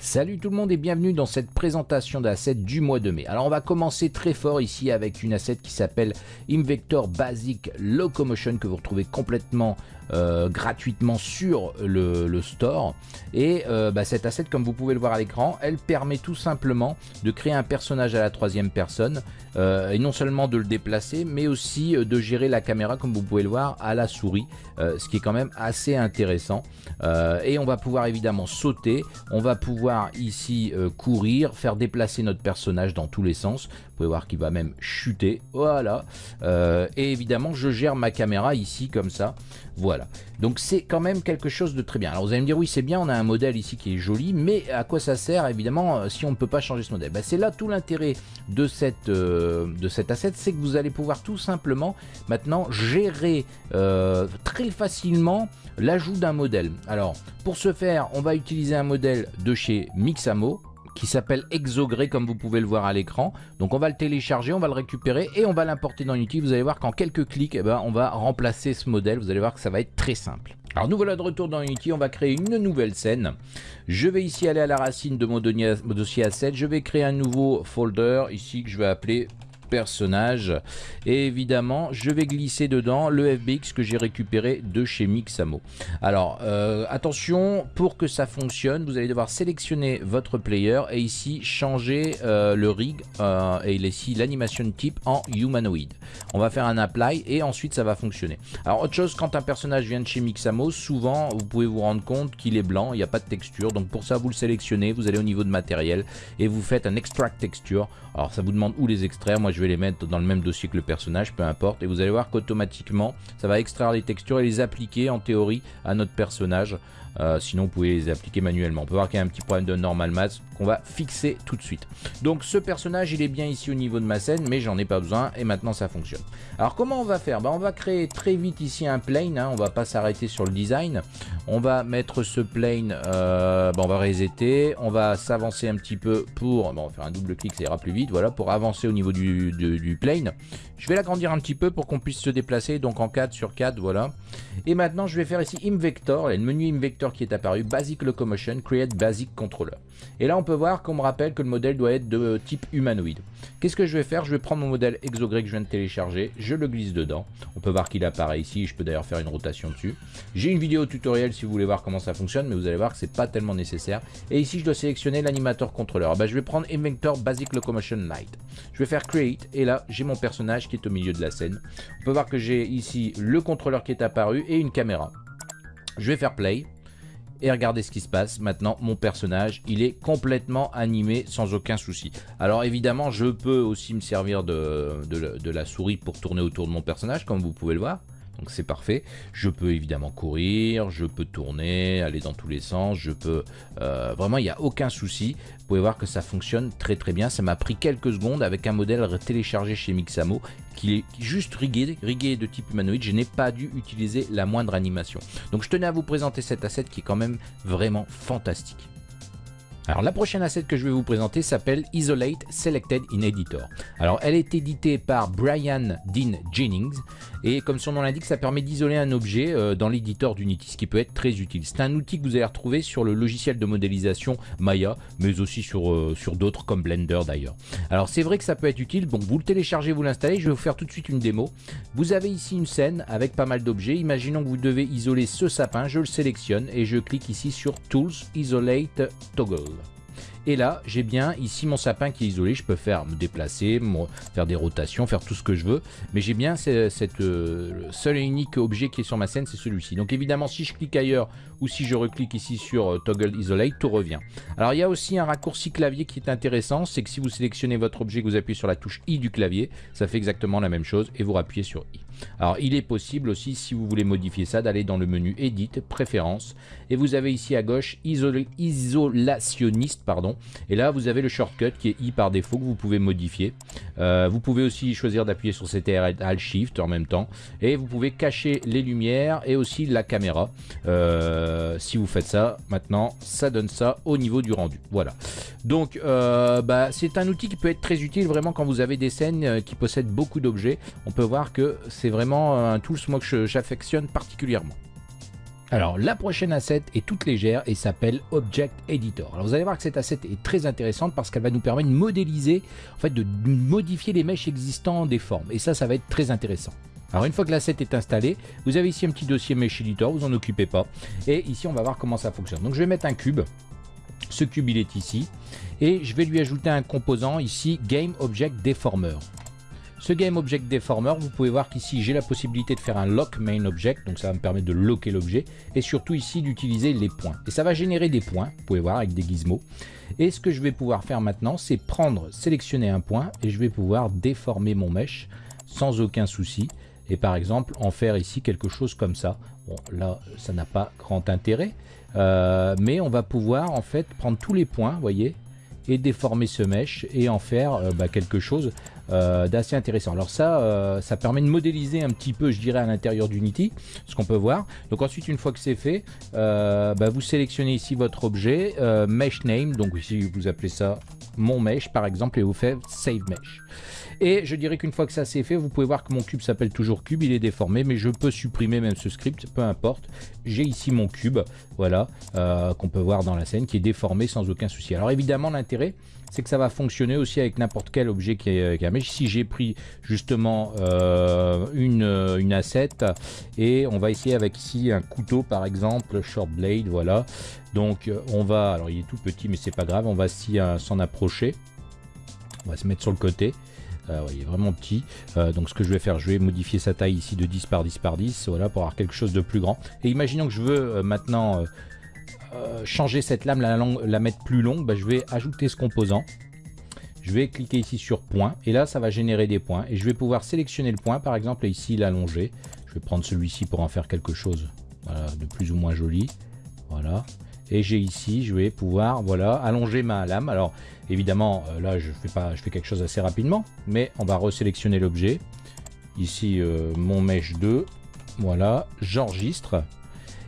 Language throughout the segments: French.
Salut tout le monde et bienvenue dans cette présentation d'asset du mois de mai. Alors on va commencer très fort ici avec une asset qui s'appelle Invector Basic Locomotion que vous retrouvez complètement euh, gratuitement sur le, store. Et euh, bah, cette asset, comme vous pouvez le voir à l'écran, elle permet tout simplement de créer un personnage à la troisième personne euh, et non seulement de le déplacer, mais aussi de gérer la caméra, comme vous pouvez le voir, à la souris, ce qui est quand même assez intéressant. et on va pouvoir évidemment sauter, on va pouvoir ici courir, faire déplacer notre personnage dans tous les sens. Vous pouvez voir qu'il va même chuter, voilà. et évidemment, je gère ma caméra ici comme ça. Voilà. Donc c'est quand même quelque chose de très bien. Alors vous allez me dire, oui c'est bien, on a un modèle ici qui est joli, mais à quoi ça sert évidemment euh, si on ne peut pas changer ce modèle? Ben, C'est là tout l'intérêt de, euh, de cet asset, c'est que vous allez pouvoir tout simplement maintenant gérer euh, très facilement l'ajout d'un modèle. Alors pour ce faire, on va utiliser un modèle de chez Mixamo, qui s'appelle Exogré comme vous pouvez le voir à l'écran. Donc on va le télécharger, on va le récupérer et on va l'importer dans Unity. Vous allez voir qu'en quelques clics, eh ben, on va remplacer ce modèle. Vous allez voir que ça va être très simple. Alors nous voilà de retour dans Unity, on va créer une nouvelle scène. Je vais ici aller à la racine de mon dossier asset, je vais créer un nouveau folder ici que je vais appeler personnage. Et évidemment, je vais glisser dedans le FBX que j'ai récupéré de chez Mixamo. Alors, euh, attention, pour que ça fonctionne, vous allez devoir sélectionner votre player et ici changer euh, le rig euh, et ici l'animation type en humanoid. On va faire un apply et ensuite ça va fonctionner. Alors, autre chose, quand un personnage vient de chez Mixamo, souvent vous pouvez vous rendre compte qu'il est blanc, il n'y a pas de texture. Donc pour ça, vous le sélectionnez, vous allez au niveau de matériel et vous faites un extract texture. Alors ça vous demande où les extraire. Moi, je vais les mettre dans le même dossier que le personnage, peu importe. Et vous allez voir qu'automatiquement, ça va extraire les textures et les appliquer en théorie à notre personnage. Euh, sinon, vous pouvez les appliquer manuellement. On peut voir qu'il y a un petit problème de normal math qu'on va fixer tout de suite. Donc, ce personnage, il est bien ici au niveau de ma scène, mais j'en ai pas besoin et maintenant ça fonctionne. Alors, comment on va faire? Ben, On va créer très vite ici un plane. Hein. on va pas s'arrêter sur le design. On va mettre ce plane, euh, ben, on va resetter. On va s'avancer un petit peu pour, bon, on va faire un double clic, ça ira plus vite. Voilà, pour avancer au niveau du, du plane. Je vais l'agrandir un petit peu pour qu'on puisse se déplacer, donc en 4 sur 4, voilà. Et maintenant, je vais faire ici Invector, le menu Invector qui est apparu, Basic Locomotion, Create Basic Controller. Et là, on peut voir qu'on me rappelle que le modèle doit être de type humanoïde. Qu'est-ce que je vais faire? Je vais prendre mon modèle Exogrey que je viens de télécharger, je le glisse dedans. On peut voir qu'il apparaît ici, je peux d'ailleurs faire une rotation dessus. J'ai une vidéo tutoriel si vous voulez voir comment ça fonctionne, mais vous allez voir que c'est pas tellement nécessaire. Et ici, je dois sélectionner l'animateur contrôleur. Ah bah, je vais prendre Invector Basic Locomotion Light. Je vais faire Create, et là, j'ai mon personnage qui est au milieu de la scène. On peut voir que j'ai ici le contrôleur qui est apparu et une caméra. Je vais faire Play et regardez ce qui se passe. Maintenant, mon personnage, il est complètement animé sans aucun souci. Alors évidemment, je peux aussi me servir de, la souris pour tourner autour de mon personnage, comme vous pouvez le voir. Donc c'est parfait. Je peux évidemment courir, je peux tourner, aller dans tous les sens, je peux... Euh, vraiment, il n'y a aucun souci. Vous pouvez voir que ça fonctionne très très bien. Ça m'a pris quelques secondes avec un modèle téléchargé chez Mixamo qui est juste rigué, rigué de type humanoïde. Je n'ai pas dû utiliser la moindre animation. Donc je tenais à vous présenter cet asset qui est quand même vraiment fantastique. Alors la prochaine asset que je vais vous présenter s'appelle Isolate Selected in Editor. Alors elle est éditée par Brian Dean Jennings et comme son nom l'indique ça permet d'isoler un objet euh, dans l'éditeur d'Unity ce qui peut être très utile. C'est un outil que vous allez retrouver sur le logiciel de modélisation Maya mais aussi sur, euh, sur d'autres comme Blender d'ailleurs. Alors c'est vrai que ça peut être utile, bon vous le téléchargez, vous l'installez, je vais vous faire tout de suite une démo. Vous avez ici une scène avec pas mal d'objets, imaginons que vous devez isoler ce sapin, je le sélectionne et je clique ici sur Tools Isolate Toggle. Et là, j'ai bien ici mon sapin qui est isolé. Je peux faire me déplacer, faire des rotations, faire tout ce que je veux. Mais j'ai bien cette, euh, seul et unique objet qui est sur ma scène, c'est celui-ci. Donc évidemment, si je clique ailleurs ou si je reclique ici sur euh, Toggle Isolate, tout revient. Alors il y a aussi un raccourci clavier qui est intéressant. C'est que si vous sélectionnez votre objet, que vous appuyez sur la touche I du clavier, ça fait exactement la même chose et vous appuyez sur I. Alors il est possible aussi, si vous voulez modifier ça, d'aller dans le menu Edit, Préférences. Et vous avez ici à gauche Isolationniste, pardon. Et là, vous avez le shortcut qui est I par défaut que vous pouvez modifier. Euh, vous pouvez aussi choisir d'appuyer sur CTRL Alt Shift en même temps. Et vous pouvez cacher les lumières et aussi la caméra. Euh, si vous faites ça, maintenant, ça donne ça au niveau du rendu. Voilà. Donc, euh, bah, c'est un outil qui peut être très utile vraiment quand vous avez des scènes qui possèdent beaucoup d'objets. On peut voir que c'est vraiment un tool que j'affectionne particulièrement. Alors la prochaine asset est toute légère et s'appelle Object Editor. Alors vous allez voir que cette asset est très intéressante parce qu'elle va nous permettre de modéliser, en fait de modifier les mèches existants des formes. Et ça, ça va être très intéressant. Alors une fois que l'asset est installé, vous avez ici un petit dossier Mesh Editor, vous en occupez pas. Et ici on va voir comment ça fonctionne. Donc je vais mettre un cube. Ce cube il est ici. Et je vais lui ajouter un composant ici Game Object Deformer. Ce Game Object Deformer, vous pouvez voir qu'ici j'ai la possibilité de faire un Lock Main Object, donc ça va me permettre de locker l'objet, et surtout ici d'utiliser les points. Et ça va générer des points, vous pouvez voir avec des gizmos. Et ce que je vais pouvoir faire maintenant, c'est prendre, sélectionner un point, et je vais pouvoir déformer mon mesh sans aucun souci. Et par exemple, en faire ici quelque chose comme ça. Bon, là, ça n'a pas grand intérêt, euh, mais on va pouvoir en fait prendre tous les points, vous voyez, et déformer ce mesh et en faire euh, bah, quelque chose euh, d'assez intéressant. Alors ça, euh, ça permet de modéliser un petit peu, je dirais, à l'intérieur d'Unity, ce qu'on peut voir. Donc ensuite, une fois que c'est fait, bah, vous sélectionnez ici votre objet, mesh name, donc ici vous appelez ça mon mesh par exemple, et vous faites save mesh. Et je dirais qu'une fois que ça c'est fait, vous pouvez voir que mon cube s'appelle toujours cube, il est déformé, mais je peux supprimer même ce script, peu importe. J'ai ici mon cube, voilà, euh, qu'on peut voir dans la scène, qui est déformé sans aucun souci. Alors évidemment, l'intérêt, c'est que ça va fonctionner aussi avec n'importe quel objet qui est, qui Si j'ai pris justement euh, une, une asset et on va essayer avec ici un couteau par exemple, short blade, voilà. Donc on va, alors il est tout petit mais c'est pas grave, on va s'en approcher. On va se mettre sur le côté. Euh, il est vraiment petit. Euh, donc ce que je vais faire, je vais modifier sa taille ici de 10 par 10 par 10, voilà, pour avoir quelque chose de plus grand. Et imaginons que je veux euh, maintenant changer cette lame, la, la mettre plus longue, bah, je vais ajouter ce composant. Je vais cliquer ici sur point et là ça va générer des points et je vais pouvoir sélectionner le point par exemple ici l'allonger. Je vais prendre celui-ci pour en faire quelque chose de plus ou moins joli. Voilà. Et j'ai ici, je vais pouvoir voilà allonger ma lame. Alors Évidemment, euh, là, je fais, pas, je fais quelque chose assez rapidement, mais on va resélectionner l'objet. Ici, euh, mon mesh 2. Voilà, j'enregistre.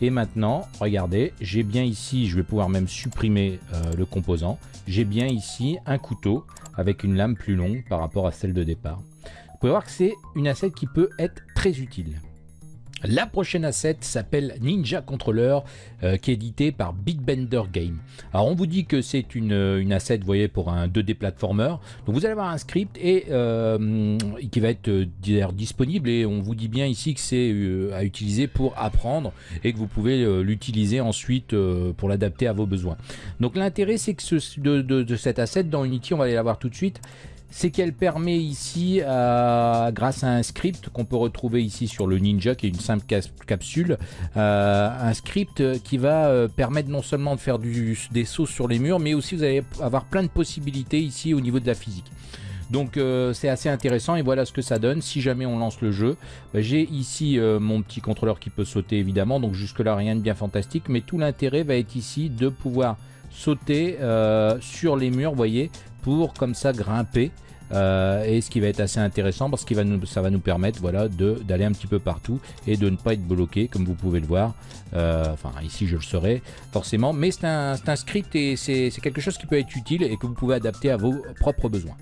Et maintenant, regardez, j'ai bien ici, je vais pouvoir même supprimer euh, le composant. J'ai bien ici un couteau avec une lame plus longue par rapport à celle de départ. Vous pouvez voir que c'est une asset qui peut être très utile. La prochaine asset s'appelle Ninja Controller, euh, qui est édité par Big Bender Game. Alors on vous dit que c'est une, asset, pour un 2D platformer. Donc vous allez avoir un script et euh, qui va être euh, disponible et on vous dit bien ici que c'est à utiliser pour apprendre et que vous pouvez l'utiliser ensuite pour l'adapter à vos besoins. Donc l'intérêt c'est que de, de, de cette asset dans Unity, on va aller la voir tout de suite, c'est qu'elle permet ici, euh, grâce à un script qu'on peut retrouver ici sur le Ninja, qui est une simple capsule, euh, un script qui va euh, permettre non seulement de faire des sauts sur les murs, mais aussi vous allez avoir plein de possibilités ici au niveau de la physique. Donc c'est assez intéressant et voilà ce que ça donne si jamais on lance le jeu. Bah, j'ai ici mon petit contrôleur qui peut sauter évidemment, donc jusque là rien de bien fantastique, mais tout l'intérêt va être ici de pouvoir sauter sur les murs, vous voyez, pour comme ça grimper euh, et ce qui va être assez intéressant parce que ça va nous permettre voilà, d'aller un petit peu partout et de ne pas être bloqué comme vous pouvez le voir. Euh, enfin ici je le serai forcément, mais c'est un, un script et c'est quelque chose qui peut être utile et que vous pouvez adapter à vos propres besoins.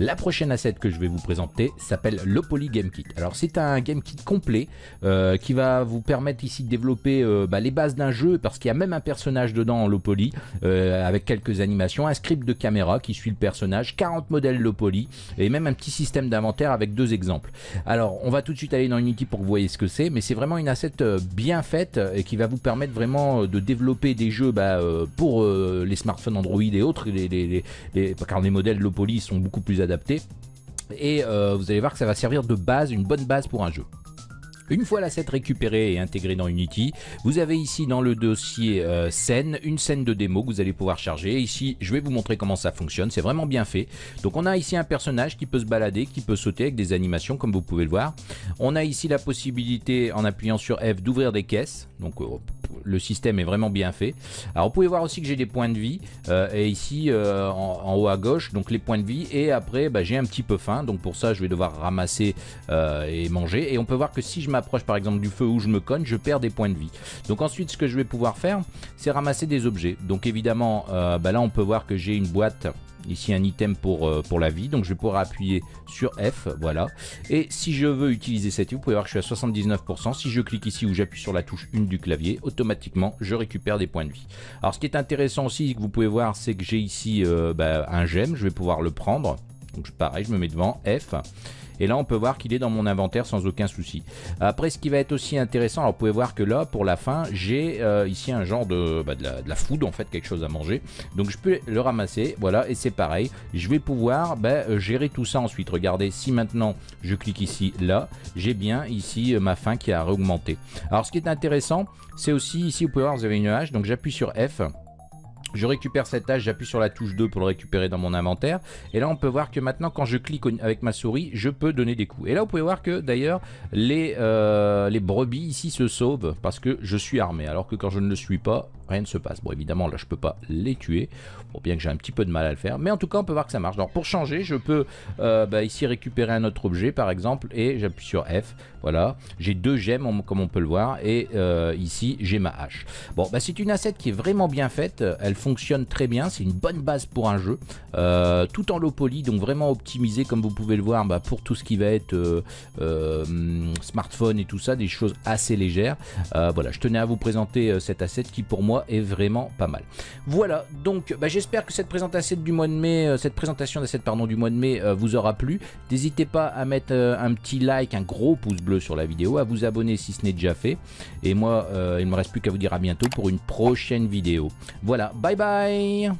La prochaine asset que je vais vous présenter s'appelle l'Opoly Game Kit. Alors c'est un Game Kit complet euh, qui va vous permettre ici de développer euh, bah, les bases d'un jeu parce qu'il y a même un personnage dedans en Lopoly euh, avec quelques animations, un script de caméra qui suit le personnage, 40 modèles Lopoly et même un petit système d'inventaire avec deux exemples. Alors on va tout de suite aller dans Unity pour que vous voyez ce que c'est mais c'est vraiment une asset bien faite et qui va vous permettre vraiment de développer des jeux bah, pour les smartphones Android et autres les, car les modèles Lopoly sont beaucoup plus Et euh, vous allez voir que ça va servir de base, une bonne base pour un jeu. Une fois l'asset récupéré et intégré dans Unity, vous avez ici dans le dossier euh, scène, une scène de démo que vous allez pouvoir charger. Ici, je vais vous montrer comment ça fonctionne, c'est vraiment bien fait. Donc on a ici un personnage qui peut se balader, qui peut sauter avec des animations comme vous pouvez le voir. On a ici la possibilité en appuyant sur F d'ouvrir des caisses. Donc euh, le système est vraiment bien fait. Alors vous pouvez voir aussi que j'ai des points de vie euh, et ici en, haut à gauche donc les points de vie et après bah, j'ai un petit peu faim donc pour ça je vais devoir ramasser et manger et on peut voir que si je approche par exemple du feu où je me cogne, je perds des points de vie. Donc ensuite, ce que je vais pouvoir faire, c'est ramasser des objets. Donc évidemment, euh, bah là, on peut voir que j'ai une boîte ici un item pour, euh, pour la vie, donc je vais pouvoir appuyer sur F, voilà. Et si je veux utiliser cette vous pouvez voir que je suis à 79%, si je clique ici ou j'appuie sur la touche 1 du clavier, automatiquement je récupère des points de vie. Alors ce qui est intéressant aussi, que vous pouvez voir, c'est que j'ai ici euh, bah, un gemme, je vais pouvoir le prendre, donc pareil, je me mets devant, F, et là, on peut voir qu'il est dans mon inventaire sans aucun souci. Après, ce qui va être aussi intéressant, alors vous pouvez voir que là, pour la fin, j'ai euh, ici un genre de, bah, de, la, food, en fait, quelque chose à manger. Donc, je peux le ramasser, voilà, et c'est pareil. Je vais pouvoir bah, euh, gérer tout ça ensuite. Regardez, si maintenant je clique ici, là, j'ai bien ici euh, ma faim qui a augmenté. Alors, ce qui est intéressant, c'est aussi ici, vous pouvez voir, vous avez une hache, donc j'appuie sur F. Je récupère cette hache, j'appuie sur la touche 2 pour le récupérer dans mon inventaire. Et là, on peut voir que maintenant, quand je clique avec ma souris, je peux donner des coups. Et là, vous pouvez voir que d'ailleurs, les, euh, les brebis ici se sauvent parce que je suis armé. Alors que quand je ne le suis pas, rien ne se passe. Bon, évidemment, là, je peux pas les tuer. Bon, bien que j'ai un petit peu de mal à le faire. Mais en tout cas, on peut voir que ça marche. Alors, pour changer, je peux euh, bah, ici récupérer un autre objet, par exemple, et j'appuie sur F. Voilà. J'ai deux gemmes, comme on peut le voir. Et euh, ici, j'ai ma hache. Bon, bah, c'est une asset qui est vraiment bien faite. Elle fonctionne très bien. C'est une bonne base pour un jeu. Euh, tout en low poly, donc vraiment optimisé, comme vous pouvez le voir, bah, pour tout ce qui va être smartphone et tout ça. Des choses assez légères. voilà, je tenais à vous présenter cette asset qui, pour moi, est vraiment pas mal. Voilà, donc bah, j'espère que cette présentation du mois de mai, euh, cette présentation d'assets pardon du mois de mai euh, vous aura plu. N'hésitez pas à mettre euh, un petit like, un gros pouce bleu sur la vidéo, à vous abonner si ce n'est déjà fait. Et moi, il ne me reste plus qu'à vous dire à bientôt pour une prochaine vidéo. Voilà, bye bye